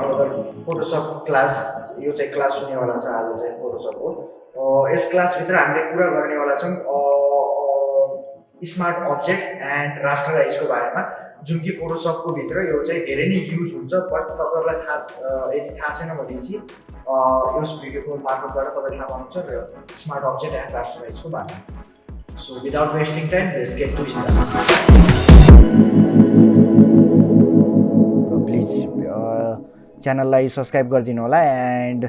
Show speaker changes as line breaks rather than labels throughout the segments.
Another Photoshop class यो चाहिँ class हुनेवाला छ आज चाहिँ फोटोसपको यस क्लासभित्र हामीले कुरा गर्नेवाला छौँ स्मार्ट अब्जेक्ट एन्ड रास्टराइजको बारेमा। जुन कि फोटोसपको भित्र यो चाहिँ धेरै नै युज हुन्छ बट तपाईँहरूलाई थाहा यदि थाहा छैन भनेपछि यस भिडियोको मार्फतबाट तपाईँ थाहा पाउनुहुन्छ र स्मार्ट अब्जेक्ट एन्ड रास्टराइजको बारेमा। So without wasting time let's get to start च्यानललाई सब्सक्राइब गरिदिनु होला एन्ड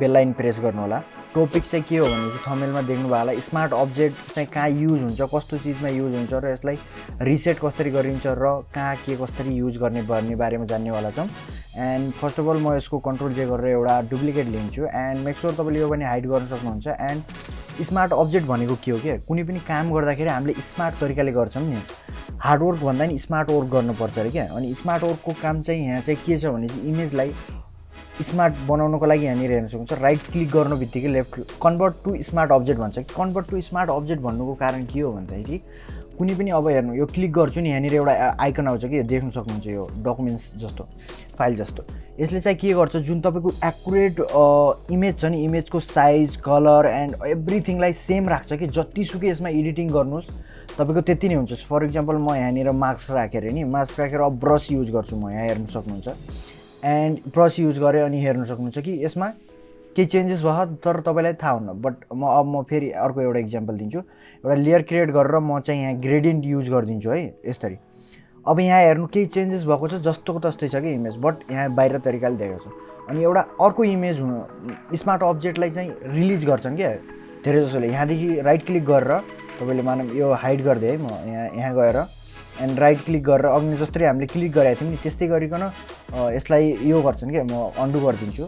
बेललाइन प्रेस गर्नु होला। टपिक चाहिँ के हो भने चाहिँ थमेलमा देख्नु भयो होला स्मार्ट अब्जेक्ट चाहिँ कहाँ युज हुन्छ कस्तो चिजमा युज हुन्छ र यसलाई रिसेट कसरी गरिन्छ र कहाँ के कसरी युज गर्ने भन्ने बारेमा जान्नेवाला छौँ। एन्ड फर्स्ट अफ अल म यसको कन्ट्रोल जे गरेर एउटा डुप्लिकेट लिन्छु एन्ड मेक स्योर तपाईँले यो पनि हाइड गर्न सक्नुहुन्छ। एन्ड स्मार्ट अब्जेक्ट भनेको के हो क्या कुनै पनि काम गर्दाखेरि हामीले स्मार्ट तरिकाले गर्छौँ नि। हार्डवर्क भन्दा नि स्मार्ट वर्क गर्नुपर्छ अरे क्या। अनि स्मार्ट वर्कको काम चाहिँ यहाँ चाहिँ के छ भने चाहिँ इमेजलाई स्मार्ट बनाउनको लागि यहाँनिर हेर्न सक्नुहुन्छ राइट क्लिक गर्नु बित्तिकै left convert to smart object भन्छ कन्भर्ट टु स्मार्ट अब्जेक्ट भन्नुको कारण के हो भन्दाखेरि कुनै पनि अब हेर्नु यो क्लिक गर्छु नि यहाँनिर एउटा आइकन आउँछ कि देख्न सक्नुहुन्छ यो डकुमेन्ट्स जस्तो फाइल जस्तो। यसले चाहिँ के गर्छ जुन तपाईँको एकुरेट इमेज छ नि इमेजको साइज कलर एन्ड एभ्रिथिङलाई सेम राख्छ कि। जतिसुकै यसमा एडिटिङ गर्नुहोस्। तपाईँको त्यति नै हुन्छ। फर इक्जाम्पल म यहाँनिर मार्क्स राखेर नि मार्क्स राखेर अब ब्रस युज गर्छु म यहाँ हेर्नु सक्नुहुन्छ। एन्ड ब्रस युज गरेँ अनि हेर्नु सक्नुहुन्छ कि यसमा केही चेन्जेस भयो तर तपाईँलाई थाहा हुन्न। बट म अब म फेरि अर्को एउटा इक्जाम्पल दिन्छु। एउटा लेयर क्रिएट गरेर म चाहिँ यहाँ ग्रेडियन्ट युज गरिदिन्छु है यसरी। अब यहाँ हेर्नु केही चेन्जेस भएको छ जस्तोको तस्तै छ कि इमेज बट यहाँ बाहिर तरिकाले देखेको छ। अनि एउटा अर्को इमेज हुनु स्मार्ट अब्जेक्टलाई चाहिँ रिलिज गर्छन् क्या धेरै जसोले यहाँदेखि राइट क्लिक गरेर तपाईँले मानव यो हाइड गरिदिएँ है म यहाँ यहाँ गएर एन्ड राइट क्लिक गरेर अघि जस्तै हामीले क्लिक गरेको थियौँ नि त्यस्तै गरिकन यसलाई यो गर्छन् क्या म अन्डु गरिदिन्छु।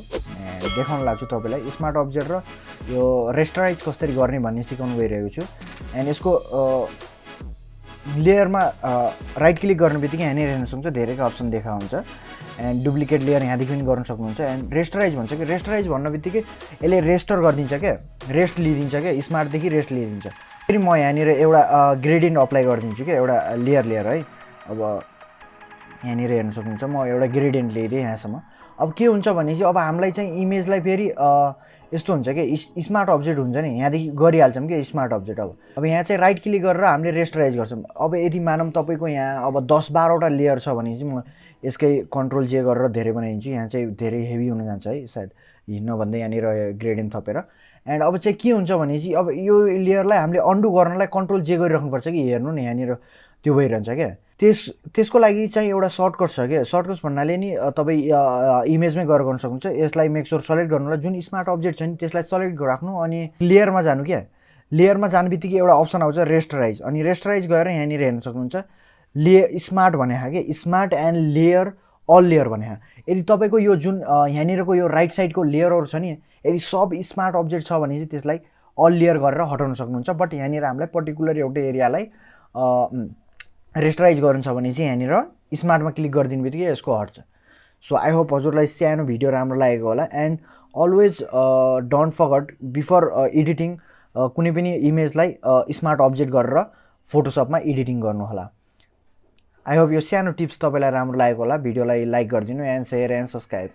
देखाउन लाग्छु तपाईँलाई स्मार्ट अब्जेक्ट र यो रेस्टराइज कसरी गर्ने भन्ने सिकाउनु गइरहेको छु। एन्ड यसको लेयरमा राइट क्लिक गर्ने बित्तिकै यहाँनिर हेर्न सक्नुहुन्छ धेरैको अप्सन देखा हुन्छ। एन्ड डुप्लिकेट लेयर यहाँदेखि पनि गर्न सक्नुहुन्छ। एन्ड रेस्टराइज भन्छ कि रेस्टराइज भन्न बित्तिकै यसले रेस्टर गरिदिन्छ क्या रेस्ट लिइदिन्छ क्या स्मार्टदेखि रेस्ट लिइदिन्छ। फेरि म यहाँनिर एउटा ग्रेडियन्ट अप्लाई गरिदिन्छु क्या एउटा लेयर लेयर है। अब यहाँनिर हेर्न सक्नुहुन्छ म एउटा ग्रेडियन्ट ल्याइदिएँ यहाँसम्म। अब के हुन्छ भने चाहिँ अब हामीलाई चाहिँ इमेजलाई फेरि यस्तो हुन्छ कि स्मार्ट अब्जेक्ट हुन्छ नि यहाँदेखि गरिहाल्छौँ कि स्मार्ट अब्जेक्ट अब। अब यहाँ चाहिँ राइट क्लिक गरेर हामीले रेस्टराइज गर्छौँ। अब यदि मानौँ तपाईँको यहाँ अब दस बाह्रवटा लेयर छ भने चाहिँ म यसकै कन्ट्रोल जे गरेर धेरै बनाइदिन्छु। यहाँ चाहिँ धेरै हेभी हुन जान्छ है सायद हिँड्न भन्दै यहाँनिर ग्रेडियन्ट थपेर। एन्ड अब चाहिँ के हुन्छ भने चाहिँ अब यो लेयरलाई हामीले अन्डु गर्नलाई कन्ट्रोल जे गरिराख्नुपर्छ कि हेर्नु न यहाँनिर त्यो भइरहन्छ क्या। त्यस त्यसको लागि चाहिँ एउटा सर्टकट छ क्या। सर्टकट भन्नाले नि तपाईँ इमेजमै गरेर गर्न सक्नुहुन्छ। यसलाई मेकस्योर सेलेक्ट गर्नुलाई जुन स्मार्ट अब्जेक्ट छ नि त्यसलाई सेलेक्ट राख्नु अनि लेयरमा जानु क्या। लेयरमा जानु बित्तिकै एउटा अप्सन आउँछ रेस्टराइज अनि रेस्टराइज गएर यहाँनिर हेर्न सक्नुहुन्छ। ले स्मार्ट भने क्या smart and layer all layer भने यदि तपाईँको यो जुन यहाँनिरको यो राइट साइडको लेयरहरू छ नि यदि सब स्मार्ट अब्जेक्ट छ भने चाहिँ त्यसलाई अल लेयर गरेर हटाउन सक्नुहुन्छ। बट यहाँनिर हामीलाई पर्टिकुलर एउटै एरियालाई रेस्टराइज गर्नु छ भने चाहिँ यहाँनिर स्मार्टमा क्लिक गरिदिनु बित्तिकै यसको हट्छ। सो आई होप हजुरलाई सानो भिडियो राम्रो लागेको होला। And always don't forget before editing कुनै पनि इमेजलाई स्मार्ट अब्जेक्ट गरेर फोटोसपमा एडिटिङ गर्नु होला। आई होप यो सानो टिप्स तपाईँलाई राम्रो लागेको होला। भिडियोलाई लाइक गरिदिनु एन्ड सेयर एन्ड सब्सक्राइब